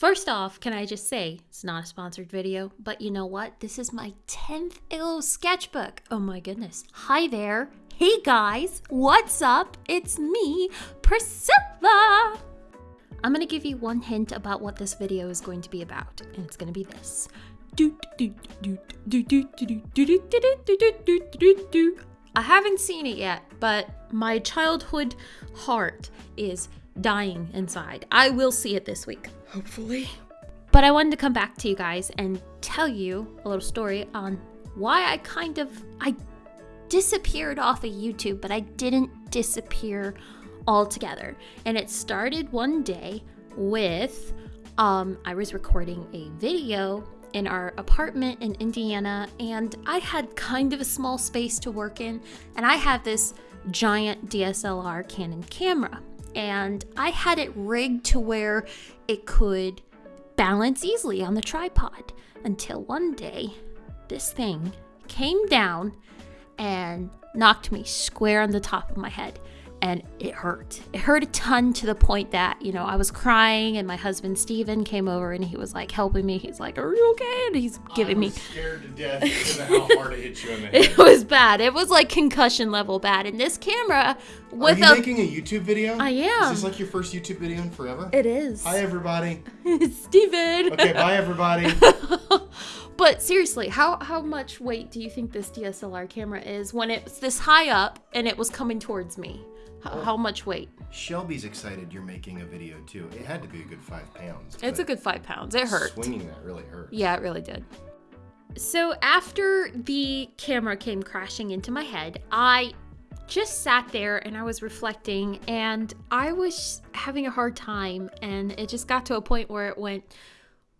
First off, can I just say it's not a sponsored video, but you know what? This is my 10th Illo sketchbook. Oh my goodness. Hi there. Hey guys, what's up? It's me, Priscilla. I'm gonna give you one hint about what this video is going to be about, and it's gonna be this. I haven't seen it yet, but my childhood heart is dying inside. I will see it this week, hopefully. But I wanted to come back to you guys and tell you a little story on why I kind of I disappeared off of YouTube, but I didn't disappear altogether. And it started one day with um, I was recording a video in our apartment in Indiana, and I had kind of a small space to work in, and I had this giant DSLR Canon camera, and I had it rigged to where it could balance easily on the tripod until one day this thing came down and knocked me square on the top of my head and it hurt. It hurt a ton to the point that, you know, I was crying and my husband Steven came over and he was like helping me. He's like, Are you okay? And he's giving I me scared to death because of how hard it hit you in the head. it was bad. It was like concussion level bad. And this camera Are you a making a YouTube video? I am. Is this like your first YouTube video in forever? it is. Hi everybody. it's Steven. Okay, bye everybody. But seriously, how how much weight do you think this DSLR camera is when it's this high up and it was coming towards me? How, how much weight? Shelby's excited you're making a video too. It had to be a good five pounds. It's a good five pounds. It hurt. Swinging that really hurt. Yeah, it really did. So after the camera came crashing into my head, I just sat there and I was reflecting and I was having a hard time and it just got to a point where it went,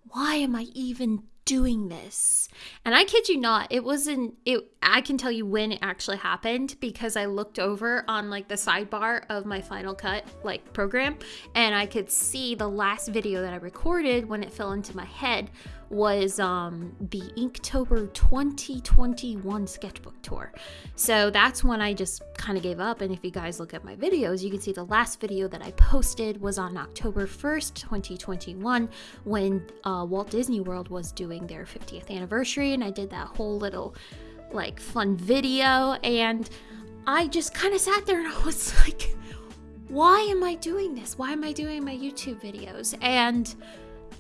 why am I even doing this? And I kid you not, it wasn't it I can tell you when it actually happened because I looked over on like the sidebar of my Final Cut like program and I could see the last video that I recorded when it fell into my head was um the Inktober 2021 sketchbook tour. So that's when I just kind of gave up and if you guys look at my videos, you can see the last video that I posted was on October 1st, 2021 when uh, Walt Disney World was doing their 50th anniversary and I did that whole little like fun video and I just kind of sat there and I was like why am I doing this? Why am I doing my YouTube videos? And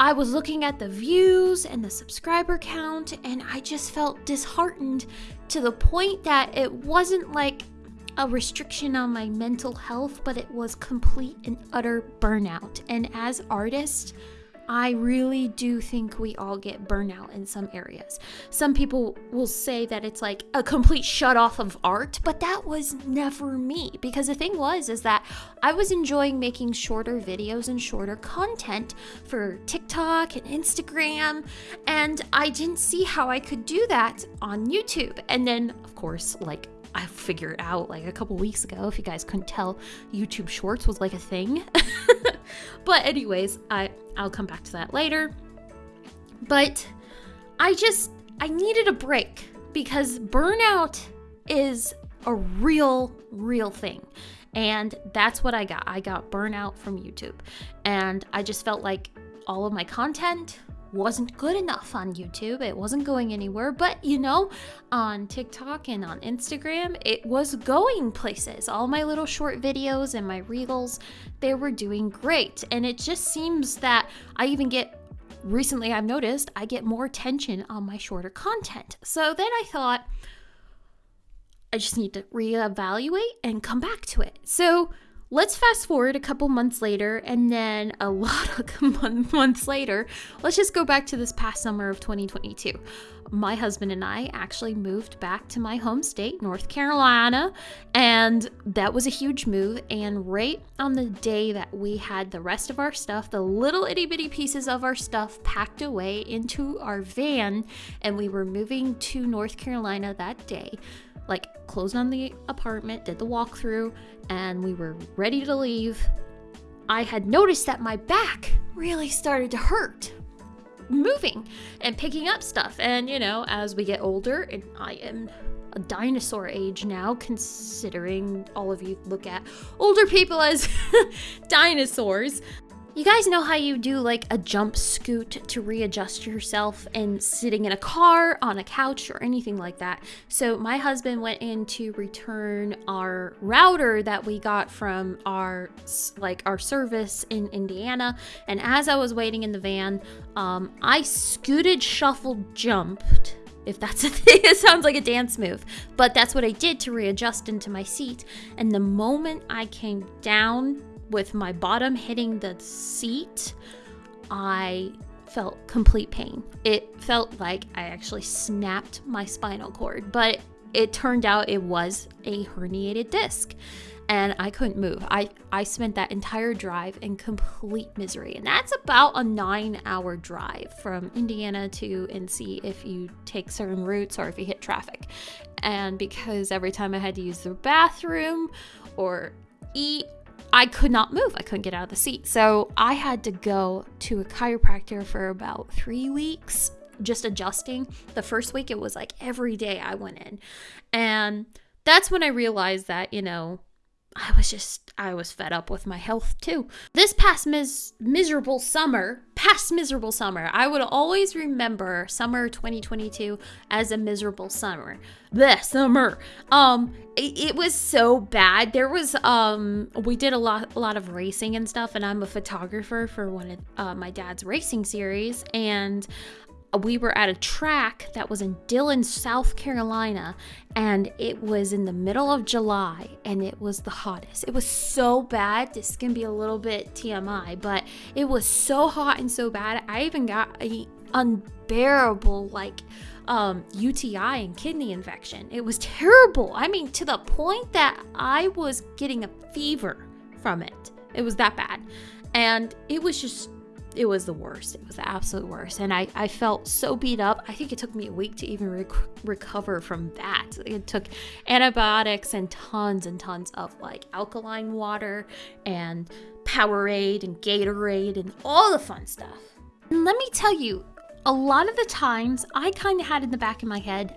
I was looking at the views and the subscriber count, and I just felt disheartened to the point that it wasn't like a restriction on my mental health, but it was complete and utter burnout. And as artists, I really do think we all get burnout in some areas. Some people will say that it's like a complete shut off of art, but that was never me because the thing was is that I was enjoying making shorter videos and shorter content for TikTok and Instagram, and I didn't see how I could do that on YouTube. And then, of course, like I figured out like a couple weeks ago, if you guys couldn't tell, YouTube Shorts was like a thing. but anyways, I I'll come back to that later. But I just I needed a break because burnout is a real real thing. And that's what I got. I got burnout from YouTube. And I just felt like all of my content wasn't good enough on YouTube. It wasn't going anywhere. But you know, on TikTok and on Instagram, it was going places. All my little short videos and my reels, they were doing great. And it just seems that I even get recently I've noticed I get more attention on my shorter content. So then I thought I just need to reevaluate and come back to it. So let's fast forward a couple months later and then a lot of months later let's just go back to this past summer of 2022 my husband and i actually moved back to my home state north carolina and that was a huge move and right on the day that we had the rest of our stuff the little itty-bitty pieces of our stuff packed away into our van and we were moving to north carolina that day like closed on the apartment, did the walkthrough, and we were ready to leave. I had noticed that my back really started to hurt moving and picking up stuff. And you know, as we get older, and I am a dinosaur age now, considering all of you look at older people as dinosaurs. You guys know how you do like a jump scoot to readjust yourself and sitting in a car, on a couch, or anything like that. So, my husband went in to return our router that we got from our like our service in Indiana. And as I was waiting in the van, um, I scooted, shuffled, jumped if that's a thing. It sounds like a dance move. But that's what I did to readjust into my seat. And the moment I came down with my bottom hitting the seat, I felt complete pain. It felt like I actually snapped my spinal cord, but it turned out it was a herniated disc and I couldn't move. I, I spent that entire drive in complete misery. And that's about a nine hour drive from Indiana to NC if you take certain routes or if you hit traffic. And because every time I had to use the bathroom or eat, I could not move. I couldn't get out of the seat. So I had to go to a chiropractor for about three weeks, just adjusting. The first week, it was like every day I went in. And that's when I realized that, you know, I was just, I was fed up with my health too. This past mis- miserable summer, past miserable summer, I would always remember summer 2022 as a miserable summer. The summer. Um, it, it, was so bad. There was, um, we did a lot, a lot of racing and stuff, and I'm a photographer for one of uh, my dad's racing series, and we were at a track that was in Dillon, South Carolina, and it was in the middle of July and it was the hottest. It was so bad. This can be a little bit TMI, but it was so hot and so bad. I even got a unbearable like um, UTI and kidney infection. It was terrible. I mean, to the point that I was getting a fever from it. It was that bad. And it was just it was the worst. It was the absolute worst. And I, I felt so beat up. I think it took me a week to even rec- recover from that. It took antibiotics and tons and tons of like alkaline water and Powerade and Gatorade and all the fun stuff. And let me tell you, a lot of the times I kind of had in the back of my head,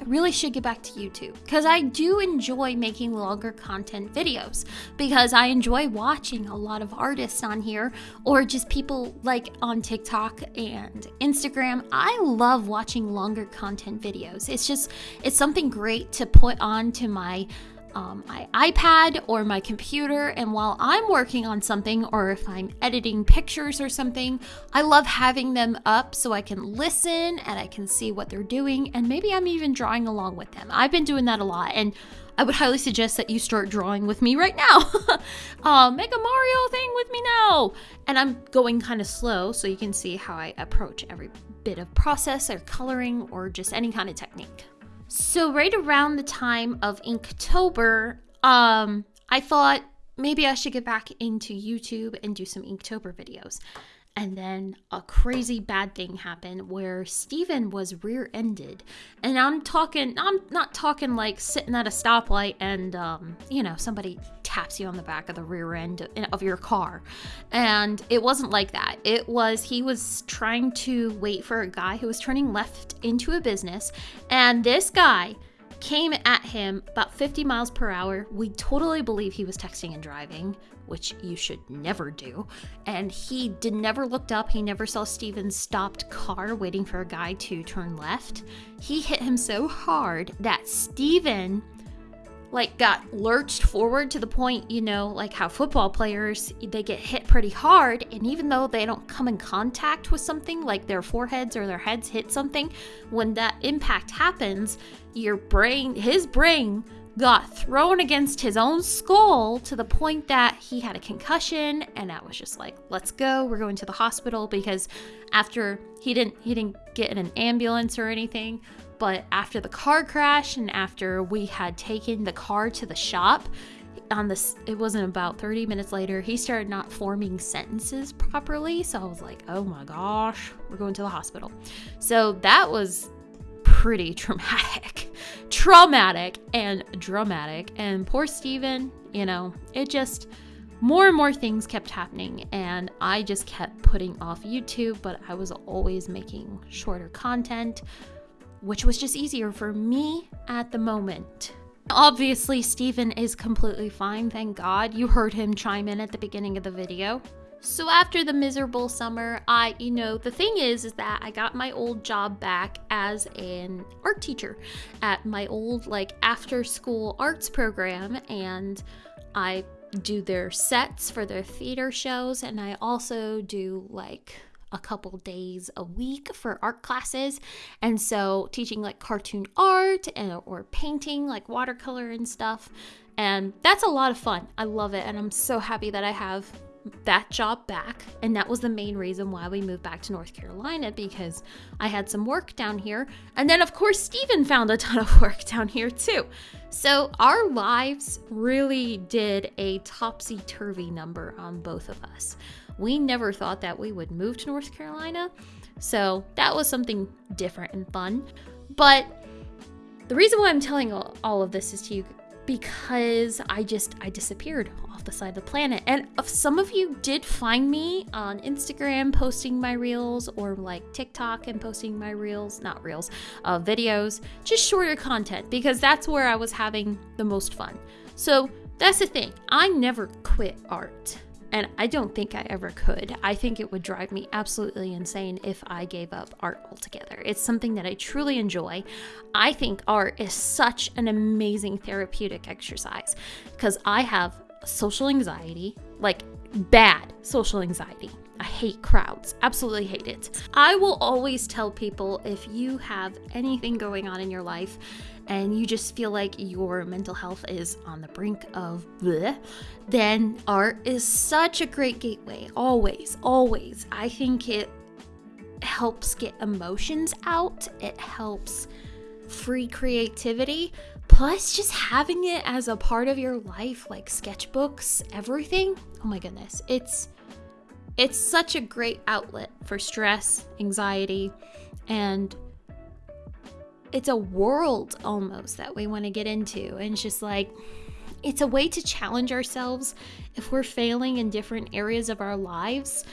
I really should get back to YouTube because I do enjoy making longer content videos because I enjoy watching a lot of artists on here or just people like on TikTok and Instagram. I love watching longer content videos. It's just, it's something great to put on to my um, my iPad or my computer, and while I'm working on something or if I'm editing pictures or something, I love having them up so I can listen and I can see what they're doing, and maybe I'm even drawing along with them. I've been doing that a lot, and I would highly suggest that you start drawing with me right now. uh, make a Mario thing with me now. And I'm going kind of slow so you can see how I approach every bit of process or coloring or just any kind of technique. So right around the time of Inktober, um, I thought maybe I should get back into YouTube and do some Inktober videos. And then a crazy bad thing happened where Steven was rear ended. And I'm talking, I'm not talking like sitting at a stoplight and, um, you know, somebody taps you on the back of the rear end of your car. And it wasn't like that. It was, he was trying to wait for a guy who was turning left into a business. And this guy, came at him about 50 miles per hour. We totally believe he was texting and driving, which you should never do. And he did never looked up. He never saw Steven's stopped car waiting for a guy to turn left. He hit him so hard that Steven like got lurched forward to the point, you know, like how football players they get hit pretty hard and even though they don't come in contact with something like their foreheads or their heads hit something, when that impact happens, your brain his brain got thrown against his own skull to the point that he had a concussion and I was just like, "Let's go. We're going to the hospital because after he didn't he didn't get in an ambulance or anything, but after the car crash and after we had taken the car to the shop, on this it wasn't about 30 minutes later he started not forming sentences properly. So i was like oh my gosh we're going to the hospital. So that was pretty traumatic traumatic and dramatic. And poor steven you know it just more and more things kept happening. And i just kept putting off youtube but i was always making shorter content which was just easier for me at the moment. Obviously, Steven is completely fine, thank God. You heard him chime in at the beginning of the video. So after the miserable summer, I, you know, the thing is, is that I got my old job back as an art teacher at my old, like, after school arts program. And I do their sets for their theater shows. And I also do, like, a couple days a week for art classes. And so teaching like cartoon art and or painting like watercolor and stuff. And that's a lot of fun. I love it and I'm so happy that I have that job back. And that was the main reason why we moved back to North Carolina because I had some work down here. And then, of course, Steven found a ton of work down here too. So our lives really did a topsy turvy number on both of us. We never thought that we would move to North Carolina. So that was something different and fun. But the reason why I'm telling all of this is to you because I just I disappeared off the side of the planet. And some of you did find me on Instagram posting my reels or like TikTok and posting my reels, not reels, uh, videos, just shorter content because that's where I was having the most fun. So that's the thing. I never quit art. And I don't think I ever could. I think it would drive me absolutely insane if I gave up art altogether. It's something that I truly enjoy. I think art is such an amazing therapeutic exercise because I have social anxiety, like bad social anxiety. I hate crowds, absolutely hate it. I will always tell people if you have anything going on in your life and you just feel like your mental health is on the brink of bleh, then art is such a great gateway. Always, always. I think it helps get emotions out, it helps free creativity. Plus, just having it as a part of your life, like sketchbooks, everything. Oh my goodness, it's it's such a great outlet for stress, anxiety, and it's a world almost that we want to get into. And it's just like, it's a way to challenge ourselves if we're failing in different areas of our lives.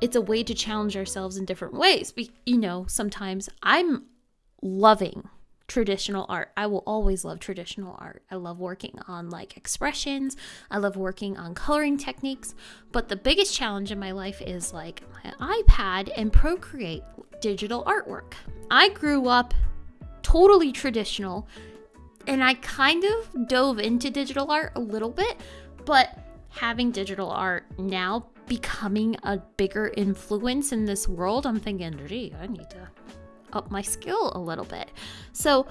It's a way to challenge ourselves in different ways. You know, sometimes I'm loving traditional art. I will always love traditional art. I love working on like expressions. I love working on coloring techniques. But the biggest challenge in my life is like my iPad and Procreate digital artwork. I grew up totally traditional. And I kind of dove into digital art a little bit, but having digital art now becoming a bigger influence in this world, I'm thinking, gee, I need to up my skill a little bit. So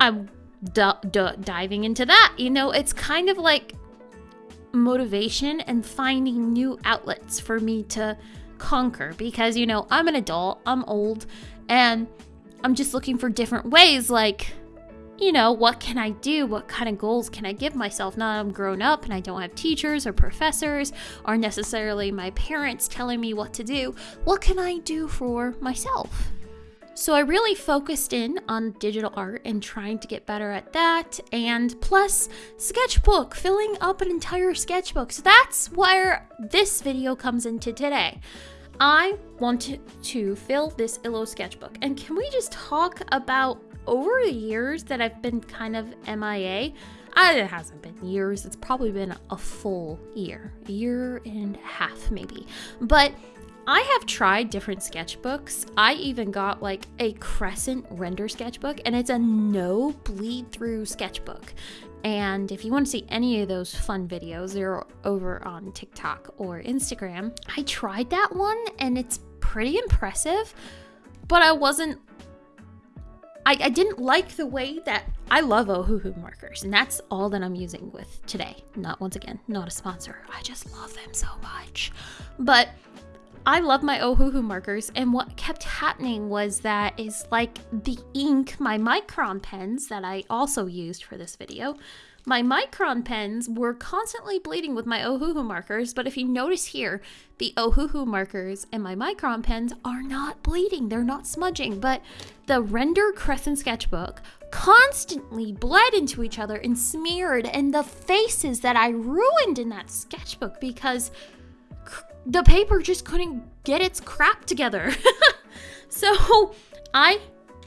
I'm d- d- diving into that. You know, it's kind of like motivation and finding new outlets for me to conquer because, you know, I'm an adult, I'm old, and I'm just looking for different ways, like, you know, what can I do? What kind of goals can I give myself? Now I'm grown up and I don't have teachers or professors or necessarily my parents telling me what to do. What can I do for myself? So I really focused in on digital art and trying to get better at that. And plus, sketchbook, filling up an entire sketchbook. So that's where this video comes into today. I want to fill this Illo sketchbook. And can we just talk about over the years that I've been kind of MIA? Uh, it hasn't been years, it's probably been a full year, a year and a half maybe. But I have tried different sketchbooks. I even got like a crescent Rendr sketchbook, and it's a no bleed through sketchbook. And if you want to see any of those fun videos, they're over on TikTok or Instagram. I tried that one and it's pretty impressive, but I wasn't. I, I didn't like the way that I love Ohuhu markers, and that's all that I'm using with today. Not once again, not a sponsor. I just love them so much. But I love my Ohuhu markers, and what kept happening was that is like the ink, my micron pens that I also used for this video, my micron pens were constantly bleeding with my Ohuhu markers, but if you notice here, the Ohuhu markers and my micron pens are not bleeding, they're not smudging, but the Rendr Crescent Sketchbook constantly bled into each other and smeared, and the faces that I ruined in that sketchbook because the paper just couldn't get its crap together. so I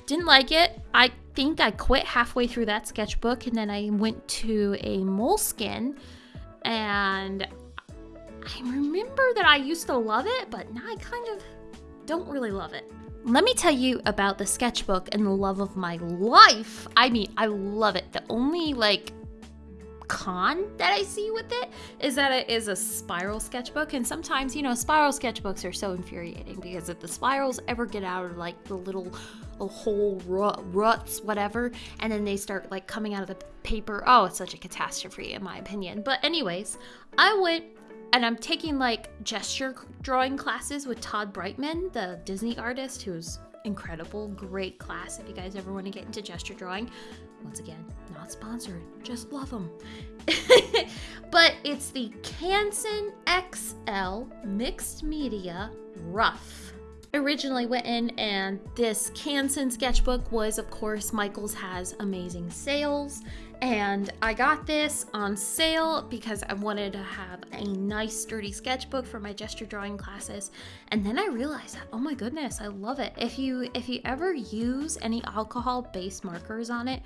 didn't like it. I think I quit halfway through that sketchbook and then I went to a Moleskine and I remember that I used to love it, but now I kind of don't really love it. Let me tell you about the sketchbook and the love of my life. I mean, I love it. The only like con that I see with it is that it is a spiral sketchbook. And sometimes, you know, spiral sketchbooks are so infuriating because if the spirals ever get out of like the little hole rut, ruts, whatever, and then they start like coming out of the paper, oh, it's such a catastrophe in my opinion. But, anyways, I went and I'm taking like gesture drawing classes with Todd Brightman, the Disney artist who's incredible, great class if you guys ever want to get into gesture drawing. Once again, not sponsored, just love them. but it's the Canson XL Mixed Media Rough. Originally went in and this Canson sketchbook was of course Michaels has amazing sales. And I got this on sale because I wanted to have a nice sturdy sketchbook for my gesture drawing classes. And then I realized oh my goodness I love it. If you if you ever use any alcohol based markers on it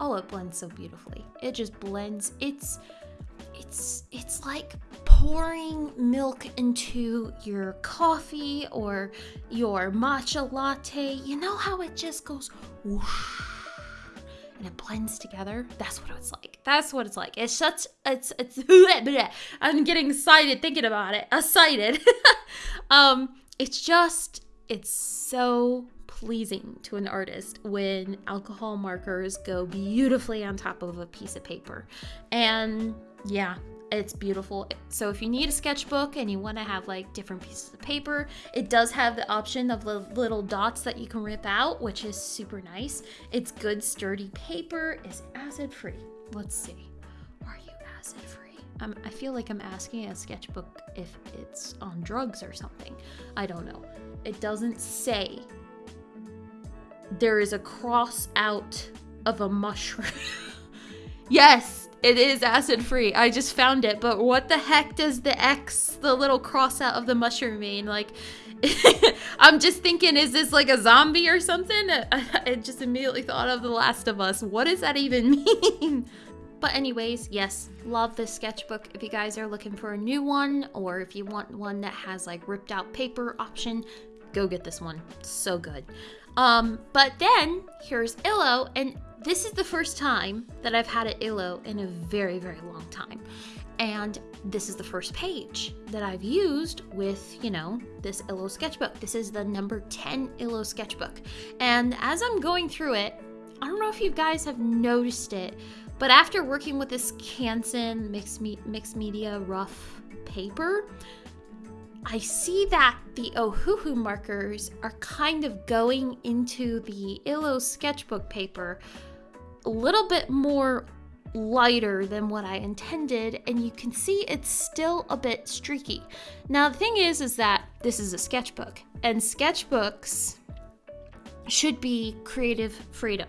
oh it blends so beautifully it just blends it's it's it's like pouring milk into your coffee or your matcha latte. You know how it just goes whoosh and it blends together? That's what it's like. That's what it's like. It's such it's it's I'm getting excited thinking about it. Excited. um it's just it's so pleasing to an artist when alcohol markers go beautifully on top of a piece of paper. And yeah, it's beautiful. So if you need a sketchbook and you want to have like different pieces of paper, it does have the option of the little dots that you can rip out, which is super nice. It's good sturdy paper. Is acid free? Let's see. Are you acid free? Um, I feel like I'm asking a sketchbook if it's on drugs or something. I don't know. It doesn't say. There is a cross out of a mushroom. yes, it is acid free. I just found it, but what the heck does the X, the little cross out of the mushroom mean? Like, I'm just thinking, is this like a zombie or something? I just immediately thought of The Last of Us. What does that even mean? But anyways, yes, love this sketchbook. If you guys are looking for a new one or if you want one that has like ripped out paper option, go get this one. So good. Um, but then here's Illo, and this is the first time that I've had an Illo in a very, very long time. And this is the first page that I've used with, you know, this Illo sketchbook. This is the number 10 Illo sketchbook. And as I'm going through it, I don't know if you guys have noticed it, but after working with this Canson mixed, me- mixed media rough paper, I see that the Ohuhu markers are kind of going into the Illo sketchbook paper a little bit more lighter than what I intended and you can see it's still a bit streaky. Now the thing is is that this is a sketchbook and sketchbooks should be creative freedom.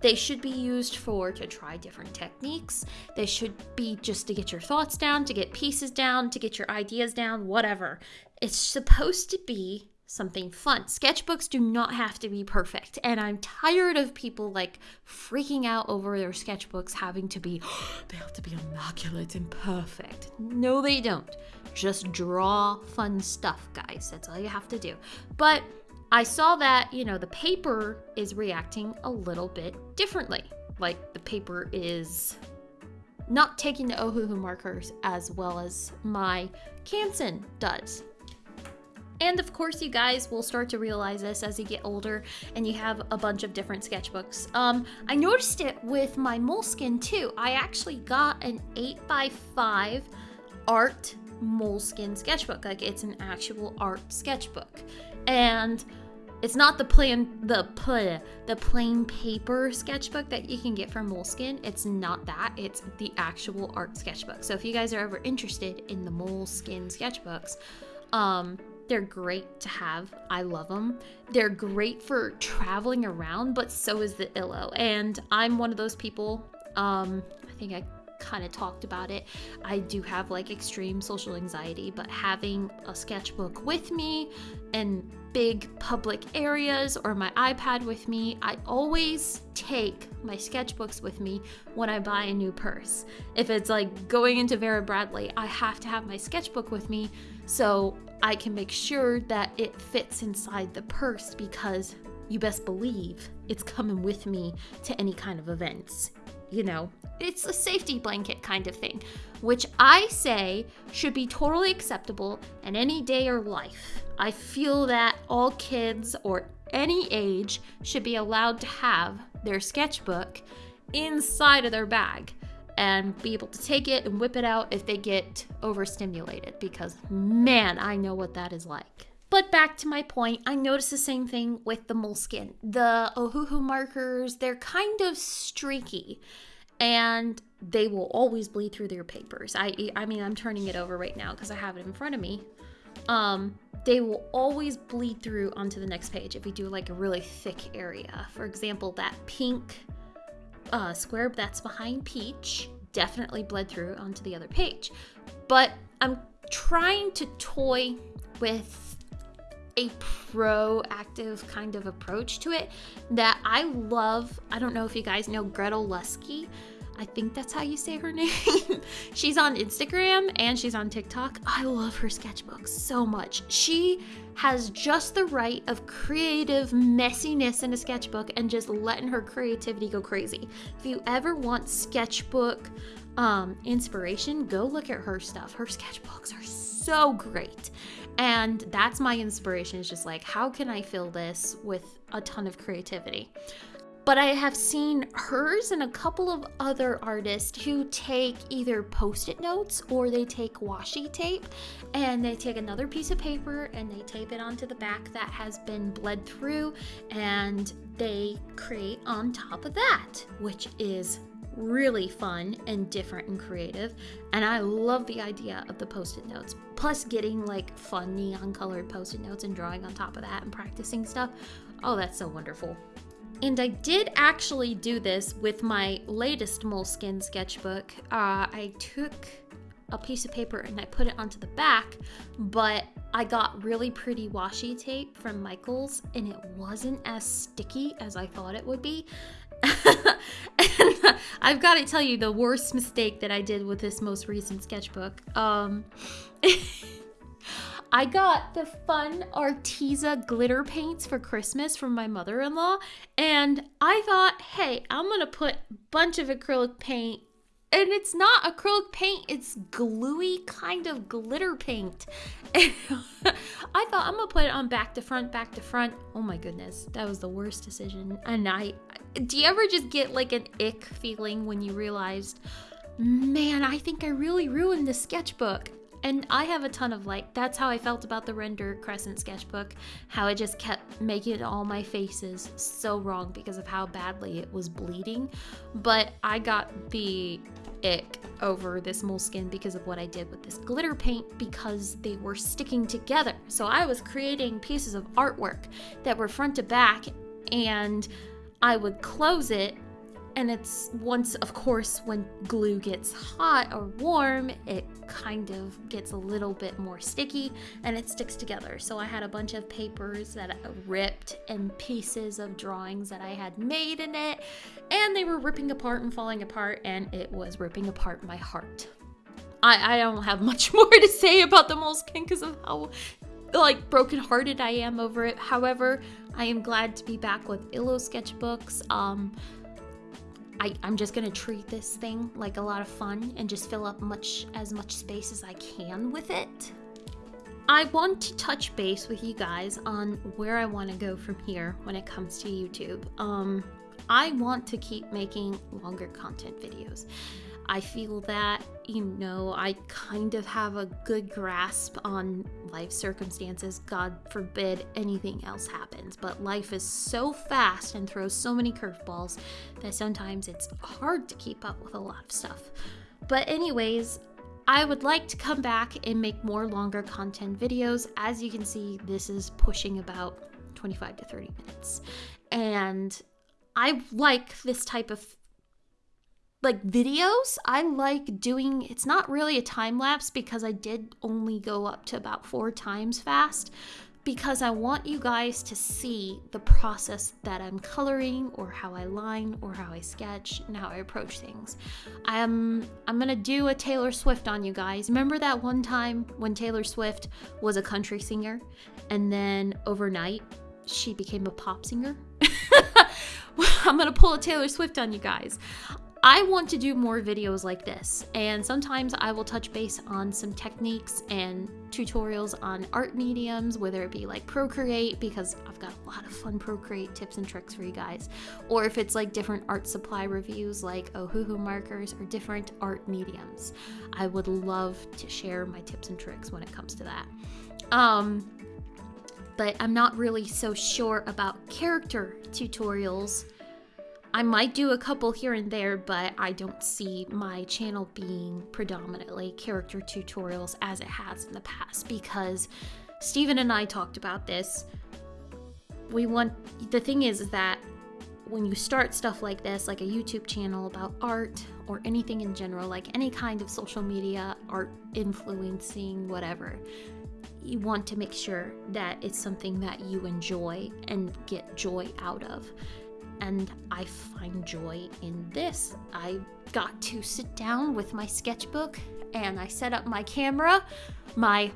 They should be used for to try different techniques. They should be just to get your thoughts down, to get pieces down, to get your ideas down, whatever. It's supposed to be something fun. Sketchbooks do not have to be perfect. And I'm tired of people like freaking out over their sketchbooks having to be, they have to be immaculate and perfect. No, they don't. Just draw fun stuff, guys. That's all you have to do. But I saw that, you know, the paper is reacting a little bit differently. Like the paper is not taking the Ohuhu markers as well as my Canson does. And of course, you guys will start to realize this as you get older and you have a bunch of different sketchbooks. Um, I noticed it with my Moleskine too. I actually got an 8x5 art Moleskine sketchbook. Like it's an actual art sketchbook. And it's not the plain the pl- the plain paper sketchbook that you can get from Moleskine. It's not that. It's the actual art sketchbook. So if you guys are ever interested in the Moleskine sketchbooks, um, they're great to have. I love them. They're great for traveling around, but so is the Illo. And I'm one of those people. Um, I think I kind of talked about it. I do have like extreme social anxiety, but having a sketchbook with me in big public areas or my iPad with me, I always take my sketchbooks with me when I buy a new purse. If it's like going into Vera Bradley, I have to have my sketchbook with me so I can make sure that it fits inside the purse because you best believe it's coming with me to any kind of events. You know, it's a safety blanket kind of thing, which I say should be totally acceptable in any day or life. I feel that all kids or any age should be allowed to have their sketchbook inside of their bag and be able to take it and whip it out if they get overstimulated because man, I know what that is like. But back to my point, I noticed the same thing with the Moleskine. The Ohuhu markers, they're kind of streaky and they will always bleed through their papers. I I mean, I'm turning it over right now because I have it in front of me. Um, they will always bleed through onto the next page if you do like a really thick area. For example, that pink uh, square that's behind Peach definitely bled through onto the other page. But I'm trying to toy with a proactive kind of approach to it that I love. I don't know if you guys know Gretel Lusky. I think that's how you say her name. she's on Instagram and she's on TikTok. I love her sketchbooks so much. She has just the right of creative messiness in a sketchbook and just letting her creativity go crazy. If you ever want sketchbook um, inspiration, go look at her stuff. Her sketchbooks are so great. And that's my inspiration is just like, how can I fill this with a ton of creativity? But I have seen hers and a couple of other artists who take either post it notes or they take washi tape and they take another piece of paper and they tape it onto the back that has been bled through and they create on top of that, which is really fun and different and creative. And I love the idea of the post it notes. Plus, getting like fun neon colored post it notes and drawing on top of that and practicing stuff. Oh, that's so wonderful. And I did actually do this with my latest Moleskine sketchbook. Uh, I took a piece of paper and I put it onto the back, but I got really pretty washi tape from Michaels and it wasn't as sticky as I thought it would be. and I've got to tell you the worst mistake that I did with this most recent sketchbook. Um, I got the fun Arteza glitter paints for Christmas from my mother-in-law, and I thought, hey, I'm gonna put a bunch of acrylic paint and it's not acrylic paint it's gluey kind of glitter paint. I thought i'm gonna put it on back to front back to front. Oh my goodness that was the worst decision. And i do you ever just get like an ick feeling when you realized man i think i really ruined the sketchbook and I have a ton of like, that's how I felt about the Rendr Crescent sketchbook, how it just kept making all my faces so wrong because of how badly it was bleeding. But I got the ick over this Moleskine because of what I did with this glitter paint because they were sticking together. So I was creating pieces of artwork that were front to back and I would close it and it's once of course when glue gets hot or warm it kind of gets a little bit more sticky and it sticks together so i had a bunch of papers that ripped and pieces of drawings that i had made in it and they were ripping apart and falling apart and it was ripping apart my heart i, I don't have much more to say about the Moleskine because of how like brokenhearted I am over it. However, I am glad to be back with Illo sketchbooks. Um, I, I'm just gonna treat this thing like a lot of fun and just fill up much as much space as I can with it. I want to touch base with you guys on where I want to go from here when it comes to YouTube. Um, I want to keep making longer content videos. I feel that, you know, I kind of have a good grasp on life circumstances. God forbid anything else happens. But life is so fast and throws so many curveballs that sometimes it's hard to keep up with a lot of stuff. But, anyways, I would like to come back and make more longer content videos. As you can see, this is pushing about 25 to 30 minutes. And I like this type of like videos. I like doing it's not really a time lapse because I did only go up to about 4 times fast because I want you guys to see the process that I'm coloring or how I line or how I sketch and how I approach things. I'm I'm going to do a Taylor Swift on you guys. Remember that one time when Taylor Swift was a country singer and then overnight she became a pop singer? I'm going to pull a Taylor Swift on you guys. I want to do more videos like this, and sometimes I will touch base on some techniques and tutorials on art mediums, whether it be like Procreate, because I've got a lot of fun Procreate tips and tricks for you guys, or if it's like different art supply reviews like Ohuhu markers or different art mediums. I would love to share my tips and tricks when it comes to that. Um, but I'm not really so sure about character tutorials I might do a couple here and there, but I don't see my channel being predominantly character tutorials as it has in the past because Steven and I talked about this. We want the thing is that when you start stuff like this, like a YouTube channel about art or anything in general, like any kind of social media, art influencing, whatever, you want to make sure that it's something that you enjoy and get joy out of and I find joy in this. I got to sit down with my sketchbook and I set up my camera, my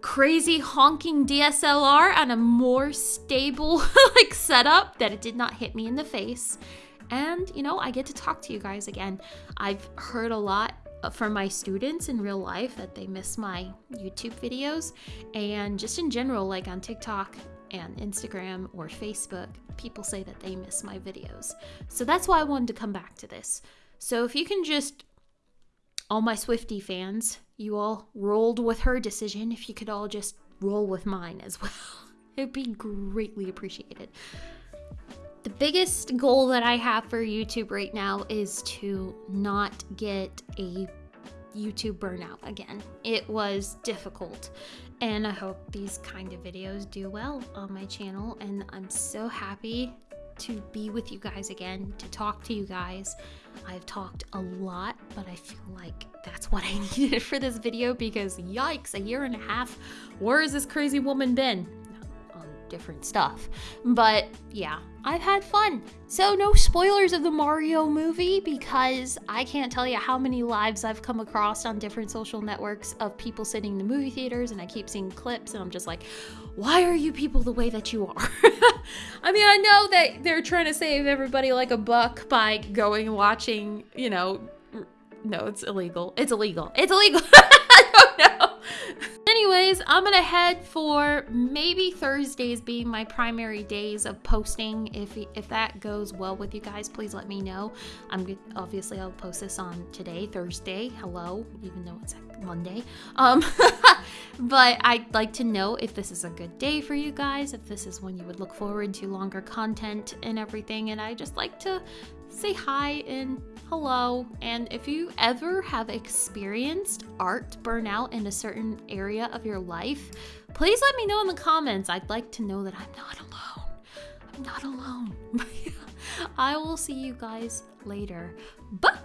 crazy honking DSLR on a more stable like setup that it did not hit me in the face. And you know, I get to talk to you guys again. I've heard a lot from my students in real life that they miss my YouTube videos and just in general like on TikTok and Instagram or Facebook, people say that they miss my videos. So that's why I wanted to come back to this. So if you can just, all my Swifty fans, you all rolled with her decision. If you could all just roll with mine as well, it'd be greatly appreciated. The biggest goal that I have for YouTube right now is to not get a YouTube burnout again. It was difficult and I hope these kind of videos do well on my channel and I'm so happy to be with you guys again, to talk to you guys. I've talked a lot, but I feel like that's what I needed for this video because yikes, a year and a half, where has this crazy woman been? Different stuff. But yeah, I've had fun. So, no spoilers of the Mario movie because I can't tell you how many lives I've come across on different social networks of people sitting in the movie theaters, and I keep seeing clips, and I'm just like, why are you people the way that you are? I mean, I know that they're trying to save everybody like a buck by going and watching, you know, no, it's illegal. It's illegal. It's illegal. I don't know. Anyways, I'm gonna head for maybe Thursdays being my primary days of posting. If if that goes well with you guys, please let me know. I'm obviously I'll post this on today, Thursday. Hello, even though it's Monday. Um, but I'd like to know if this is a good day for you guys, if this is when you would look forward to longer content and everything. And I just like to say hi and hello. And if you ever have experienced art burnout in a certain area of your life, please let me know in the comments. I'd like to know that I'm not alone. I'm not alone. I will see you guys later. Bye.